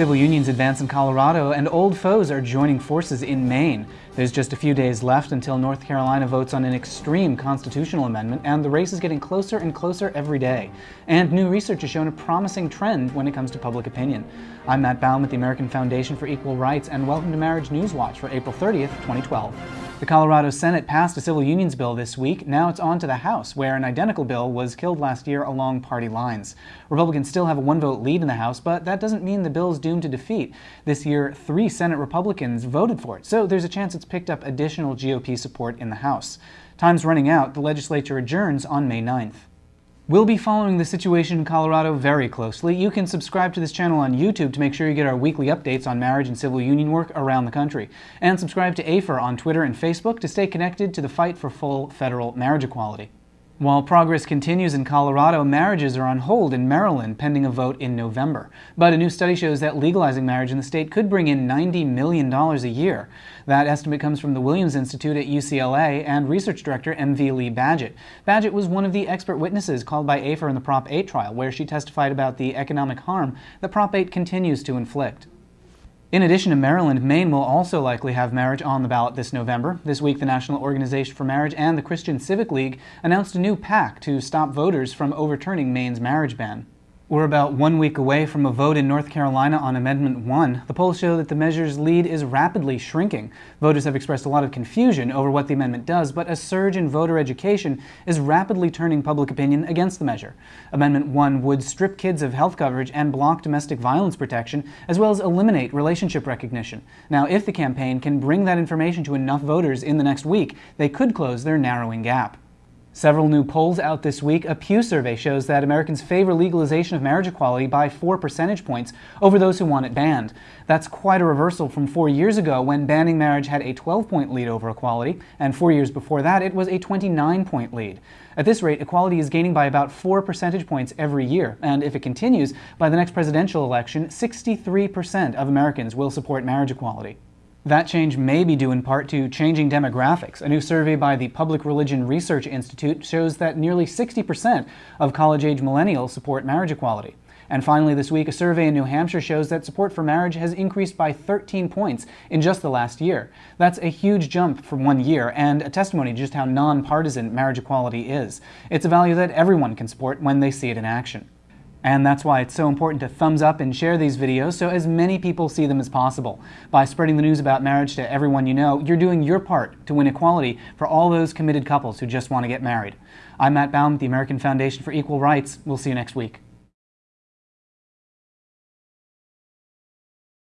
Civil unions advance in Colorado, and old foes are joining forces in Maine. There's just a few days left until North Carolina votes on an extreme constitutional amendment, and the race is getting closer and closer every day. And new research has shown a promising trend when it comes to public opinion. I'm Matt Baum with the American Foundation for Equal Rights, and welcome to Marriage News Watch for April 30th, 2012. The Colorado Senate passed a civil unions bill this week. Now it's on to the House, where an identical bill was killed last year along party lines. Republicans still have a one-vote lead in the House, but that doesn't mean the bill is doomed to defeat. This year, three Senate Republicans voted for it, so there's a chance it's picked up additional GOP support in the House. Time's running out. The legislature adjourns on May 9th. We'll be following the situation in Colorado very closely. You can subscribe to this channel on YouTube to make sure you get our weekly updates on marriage and civil union work around the country. And subscribe to AFER on Twitter and Facebook to stay connected to the fight for full federal marriage equality. While progress continues in Colorado, marriages are on hold in Maryland pending a vote in November. But a new study shows that legalizing marriage in the state could bring in $90 million a year. That estimate comes from the Williams Institute at UCLA and research director M.V. Lee Badgett. Badgett was one of the expert witnesses called by AFER in the Prop 8 trial, where she testified about the economic harm that Prop 8 continues to inflict. In addition to Maryland, Maine will also likely have marriage on the ballot this November. This week, the National Organization for Marriage and the Christian Civic League announced a new pact to stop voters from overturning Maine's marriage ban. We're about one week away from a vote in North Carolina on Amendment 1. The polls show that the measure's lead is rapidly shrinking. Voters have expressed a lot of confusion over what the amendment does, but a surge in voter education is rapidly turning public opinion against the measure. Amendment 1 would strip kids of health coverage and block domestic violence protection, as well as eliminate relationship recognition. Now, if the campaign can bring that information to enough voters in the next week, they could close their narrowing gap. Several new polls out this week. A Pew survey shows that Americans favor legalization of marriage equality by four percentage points over those who want it banned. That's quite a reversal from four years ago when banning marriage had a 12-point lead over equality, and four years before that it was a 29-point lead. At this rate, equality is gaining by about four percentage points every year, and if it continues, by the next presidential election, 63% of Americans will support marriage equality. That change may be due in part to changing demographics. A new survey by the Public Religion Research Institute shows that nearly 60% of college-age millennials support marriage equality. And finally this week, a survey in New Hampshire shows that support for marriage has increased by 13 points in just the last year. That's a huge jump from one year and a testimony to just how nonpartisan marriage equality is. It's a value that everyone can support when they see it in action. And that's why it's so important to thumbs up and share these videos so as many people see them as possible. By spreading the news about marriage to everyone you know, you're doing your part to win equality for all those committed couples who just want to get married. I'm Matt Baum, the American Foundation for Equal Rights. We'll see you next week.